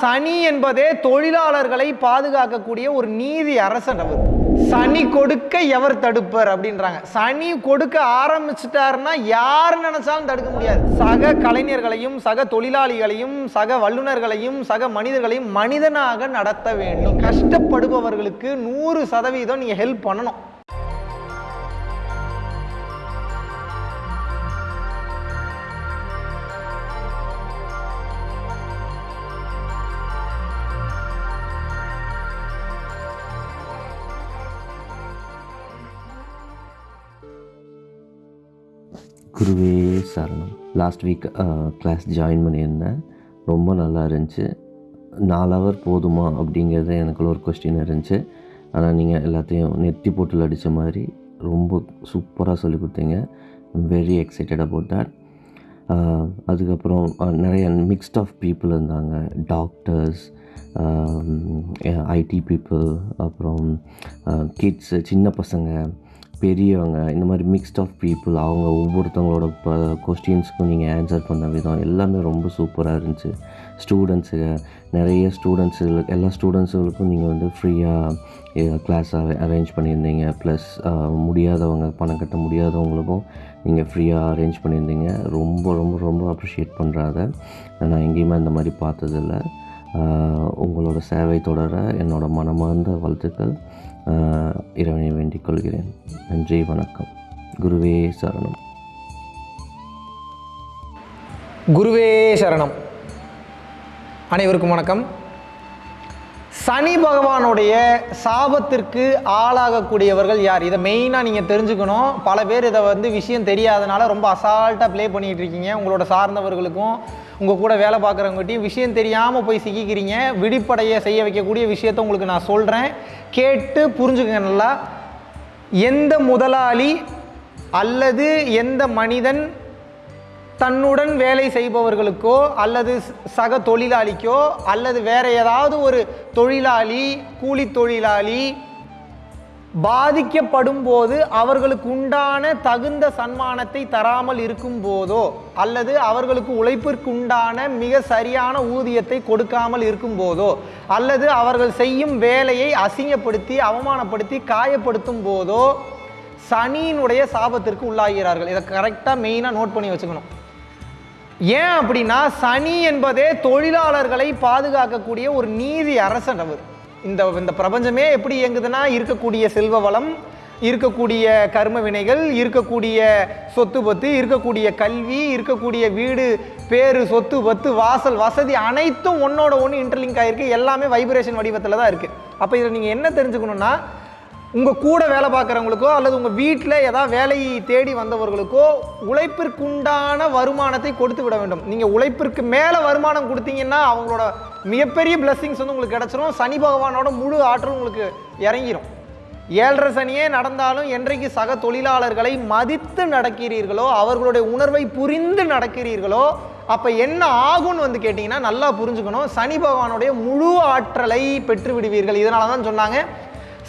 சனி என்பதே தொழிலாளர்களை பாதுகாக்கக்கூடிய ஒரு நீதி அரசன் அவர். சனி கொடுக்க எவர் தடுப்பர் அப்படின்றாங்க. சனி கொடுக்க ஆரம்பிச்சிட்டாருன்னா யார் நினைச்சாலும் தடுக்க முடியாது. சக கலைஞர்களையும் சக தொழிலாளிகளையும் சக வல்லுநர்களையும் சக மனிதர்களையும் மனிதனாக நடத்த வேண்டும். கஷ்டப்படுபவர்களுக்கு நூறு சதவீதம் நீங்க ஹெல்ப் பண்ணணும். குருவே சரணம் லாஸ்ட் வீக் கிளாஸ் ஜாயின் பண்ணியிருந்தேன். ரொம்ப நல்லா இருந்துச்சு. நாலு ஹவர் போதுமா அப்படிங்கிறது எனக்குள்ள ஒரு கொஸ்டின் இருந்துச்சு. ஆனால் நீங்கள் எல்லாத்தையும் நெத்தி போட்டில் அடித்த மாதிரி ரொம்ப சூப்பராக சொல்லி கொடுத்தீங்க. வெரி எக்ஸைட்டட் அபவுட் தட் அதுக்கப்புறம் நிறைய மிக்ஸ்ட் ஆஃப் பீப்புள் இருந்தாங்க. டாக்டர்ஸ் ஐடி பீப்புள் அப்புறம் கிட்ஸு சின்ன பசங்க பெரியவங்க இந்த மாதிரி மிக்ஸ்ட் ஆஃப் பீப்புள் அவங்க ஒவ்வொருத்தவங்களோட ப கொஸ்டின்ஸ்க்கும் நீங்கள் ஆன்சர் பண்ண விதம் எல்லாமே ரொம்ப சூப்பராக இருந்துச்சு. ஸ்டூடெண்ட்ஸுங்க நிறைய ஸ்டூடெண்ட்ஸுகளுக்கு எல்லா ஸ்டூடெண்ட்ஸுகளுக்கும் நீங்கள் வந்து ஃப்ரீயாக கிளாஸ் அரேஞ்ச் பண்ணியிருந்தீங்க. ப்ளஸ் முடியாதவங்க பணம் கட்ட முடியாதவங்களுக்கும் நீங்கள் ஃப்ரீயாக அரேஞ்ச் பண்ணியிருந்தீங்க. ரொம்ப ரொம்ப ரொம்ப அப்ரிஷியேட் பண்ணுறாத நான் எங்கேயுமே அந்த மாதிரி பார்த்ததில்ல. உங்களோட சேவை தொடர என்னோட மனமார்ந்த வாழ்த்துக்கள். இறைவனை வேண்டிக் கொள்கிறேன். நன்றி வணக்கம். குருவே சரணம். குருவே சரணம். அனைவருக்கும் வணக்கம். சனி பகவானுடைய சாபத்திற்கு ஆளாகக்கூடியவர்கள் யார்? இதை மெயினாக நீங்கள் தெரிஞ்சுக்கணும். பல பேர் இதை வந்து விஷயம் தெரியாதனால ரொம்ப அசால்ட்டாக ப்ளே பண்ணிகிட்டு இருக்கீங்க. உங்களோட சார்ந்தவர்களுக்கும் உங்கள் கூட வேலை பார்க்குறவங்ககிட்டையும் விஷயம் தெரியாமல் போய் சிக்கிக்கிறீங்க விடிப்படைய செய்ய வைக்கக்கூடிய விஷயத்தை உங்களுக்கு நான் சொல்கிறேன் கேட்டு புரிஞ்சுக்கங்க நல்லா. எந்த முதலாளி அல்லது எந்த மனிதன் தன்னுடன் வேலை செய்பவர்களுக்கோ அல்லது சக தொழிலாளிக்கோ அல்லது வேற ஏதாவது ஒரு தொழிலாளி கூலி தொழிலாளி பாதிக்கப்படும் போது அவர்களுக்கு உண்டான தகுந்த சன்மானத்தை தராமல் இருக்கும் போதோ அல்லது அவர்களுக்கு உழைப்பிற்கு உண்டான மிக சரியான ஊதியத்தை கொடுக்காமல் இருக்கும் போதோ அல்லது அவர்கள் செய்யும் வேலையை அசிங்கப்படுத்தி அவமானப்படுத்தி காயப்படுத்தும் போதோ சனியினுடைய சாபத்திற்கு உள்ளாகிறார்கள். இதை கரெக்டாக மெயினாக நோட் பண்ணி வச்சுக்கணும். ஏன் அப்படின்னா சனி என்பதே தொழிலாளர்களை பாதுகாக்கக்கூடிய ஒரு நீதி அரசன் அவர். இந்த இந்த பிரபஞ்சமே எப்படி இயங்குதுன்னா இருக்கக்கூடிய செல்வ வளம் இருக்கக்கூடிய கர்ம வினைகள் இருக்கக்கூடிய சொத்து பத்து இருக்கக்கூடிய கல்வி இருக்கக்கூடிய வீடு பேரு சொத்து பத்து வாசல் வசதி அனைத்தும் ஒன்னோட ஒன்று இன்டர்லிங்க் ஆயிருக்கு. எல்லாமே வைப்ரேஷன் வடிவத்தில் தான் இருக்குது அப்போ இதில் நீங்கள் என்ன தெரிஞ்சுக்கணும்னா உங்கள் கூட வேலை பார்க்குறவங்களுக்கோ அல்லது உங்கள் வீட்டில் ஏதாவது வேலையை தேடி வந்தவர்களுக்கோ உழைப்பிற்குண்டான வருமானத்தை கொடுத்து விட வேண்டும். நீங்கள் உழைப்பிற்கு மேலே வருமானம் கொடுத்தீங்கன்னா அவங்களோட மிகப்பெரிய பிளஸ்ஸிங்ஸ் வந்து உங்களுக்கு கிடச்சிரும். சனி பகவானோட முழு ஆற்றல் உங்களுக்கு இறங்கிரும். ஏழரை சனியே நடந்தாலும் என்றைக்கு சக தொழிலாளர்களை மதித்து நடக்கிறீர்களோ அவர்களுடைய உணர்வை புரிந்து நடக்கிறீர்களோ அப்போ என்ன ஆகும்னு வந்து கேட்டிங்கன்னா நல்லா புரிஞ்சுக்கணும். சனி பகவானுடைய முழு ஆற்றலை பெற்று விடுவீர்கள். இதனால தான் சொன்னாங்க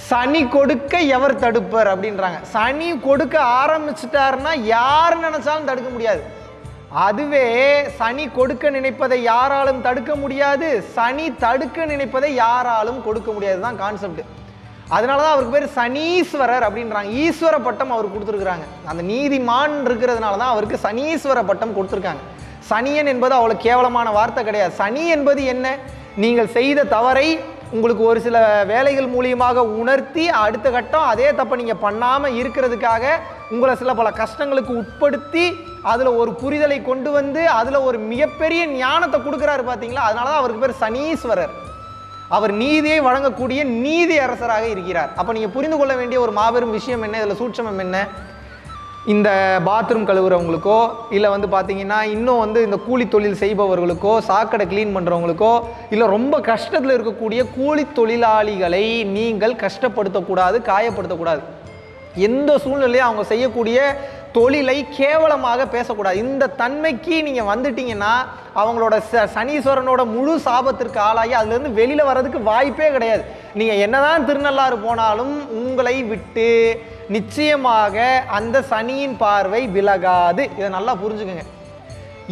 சனி கொடுக்க எவர் தடுப்பர் அப்படின்றாங்க. சனி கொடுக்க ஆரம்பிச்சிட்டாருன்னா யார் நினைச்சாலும் தடுக்க முடியாது. அதுவே சனி கொடுக்க நினைப்பதை யாராலும் தடுக்க முடியாது சனி தடுக்க நினைப்பதை யாராலும் கொடுக்க முடியாது தான் கான்செப்ட் அதனால தான் அவருக்கு பேர் சனீஸ்வரர் அப்படின்றாங்க. ஈஸ்வர பட்டம் அவர் கொடுத்துருக்குறாங்க. அந்த நீதிமான் இருக்கிறதுனால தான் அவருக்கு சனீஸ்வர பட்டம் கொடுத்துருக்காங்க. சனியன் என்பது அவ்வளோ கேவலமான வார்த்தை கிடையாது. சனி என்பது என்ன? நீங்கள் செய்த தவறை உங்களுக்கு ஒரு சில வேலைகள் மூலியமாக உணர்த்தி அடுத்த கட்டம் அதே தப்பை நீங்கள் பண்ணாமல் இருக்கிறதுக்காக உங்களை சில பல கஷ்டங்களுக்கு உட்படுத்தி அதில் ஒரு புரிதலை கொண்டு வந்து அதில் ஒரு மிகப்பெரிய ஞானத்தை கொடுக்குறாரு பார்த்தீங்களா அதனால தான் அவருக்கு பேர் சனீஸ்வரர். அவர் நீதியை வழங்கக்கூடிய நீதி அரசராக இருக்கிறார். அப்போ நீங்கள் புரிந்து கொள்ள வேண்டிய ஒரு மாபெரும் விஷயம் என்ன? இதில் சூட்சமம் என்ன? இந்த பாத்ரூம் கழுவுறவங்களுக்கோ இல்லை வந்து பார்த்தீங்கன்னா இன்னும் வந்து இந்த கூலி தொழில் செய்பவர்களுக்கோ சாக்கடை க்ளீன் பண்ணுறவங்களுக்கோ இல்லை ரொம்ப கஷ்டத்தில் இருக்கக்கூடிய கூலி தொழிலாளிகளை நீங்கள் கஷ்டப்படுத்தக்கூடாது காயப்படுத்தக்கூடாது. எந்த சூழ்நிலையும் அவங்க செய்யக்கூடிய தொழிலை கேவலமாக பேசக்கூடாது. இந்த தன்மைக்கு நீங்கள் வந்துட்டீங்கன்னா அவங்களோட ச சனீஸ்வரனோட முழு சாபத்திற்கு ஆளாகி அதுலேருந்து வெளியில் வர்றதுக்கு வாய்ப்பே கிடையாது. நீங்கள் என்னதான் திருநள்ளாறு போனாலும் உங்களை விட்டு நிச்சயமாக அந்த சனியின் பார்வை விலகாது. இதை நல்லா புரிஞ்சுக்குங்க.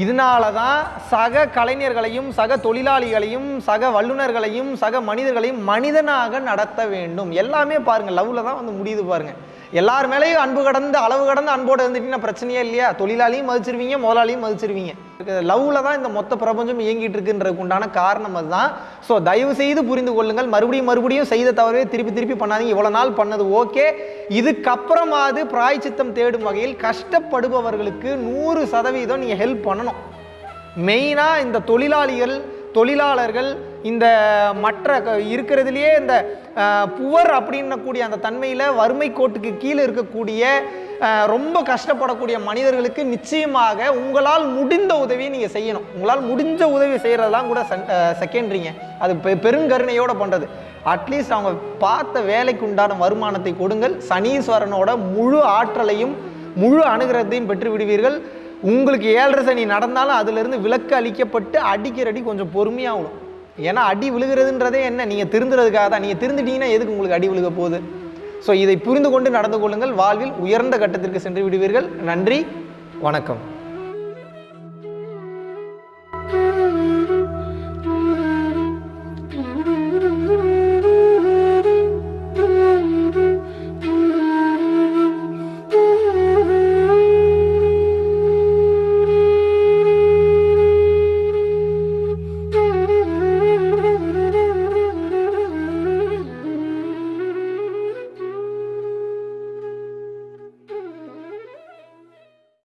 இதனால தான் சக கலைஞர்களையும் சக தொழிலாளிகளையும் சக வல்லுநர்களையும் சக மனிதர்களையும் மனிதனாக நடத்த வேண்டும். எல்லாமே பாருங்கள் லவ்வில் தான் வந்து முடியுது பாருங்கள் எல்லார் மேலேயும் அன்பு கடந்து அளவு கடந்து அன்போடு இருந்துட்டீங்கன்னா பிரச்சனையே இல்லையா? தொழிலாளியும் மதிச்சிருவீங்க முதலாளியும் மதிச்சிருவீங்க. லவ்வில் தான் இந்த மொத்த பிரபஞ்சம் இயங்கிட்டு இருக்குன்றதுக்கு உண்டான காரணம் அதுதான். ஸோ தயவு செய்து புரிந்து கொள்ளுங்கள். மறுபடியும் மறுபடியும் செய்த தவறவே திருப்பி திருப்பி பண்ணாதீங்க. இவ்வளோ நாள் பண்ணது ஓகே. இதுக்கப்புறமாவது பிராய்ச்சித்தம் தேடும் வகையில் கஷ்டப்படுபவர்களுக்கு நூறு சதவீதம் நீங்கள் ஹெல்ப் பண்ணணும். மெயினாக இந்த தொழிலாளிகள் தொழிலாளர்கள் இந்த மற்ற க- இருக்கிறதுலையே இந்த புவர் அப்படின்னக்கூடிய அந்த தன்மையில் வறுமை கோட்டுக்கு கீழே இருக்கக்கூடிய ரொம்ப கஷ்டப்படக்கூடிய மனிதர்களுக்கு நிச்சயமாக உங்களால் முடிந்த உதவியை நீங்கள் செய்யணும். உங்களால் முடிஞ்ச உதவி செய்கிறதெல்லாம் கூட செகண்டரிங்க அது பெ பெருங்கருணையோடு பண்ணுறது அட்லீஸ்ட் அவங்க பார்த்த வேலைக்கு உண்டான வருமானத்தை கொடுங்கள். சனீஸ்வரனோட முழு ஆற்றலையும் முழு அனுகிரகத்தையும் பெற்று விடுவீர்கள். உங்களுக்கு ஏழரை சனி நடந்தாலும் அதிலிருந்து விலக்கு அளிக்கப்பட்டு அடிக்கிறடி கொஞ்சம் பொறுமையாகணும் ஏன்னா அடி விழுகிறதுன்றதே என்ன? நீங்கள் திருந்துறதுக்காக தான். நீங்கள் திருந்துட்டீங்கன்னா எதுக்கு உங்களுக்கு அடி விழுக போகுது? ஸோ இதை புரிந்து கொண்டு நடந்து கொள்ளுங்கள். வாழ்வில் உயர்ந்த கட்டத்திற்கு சென்று விடுவீர்கள். நன்றி. வணக்கம்.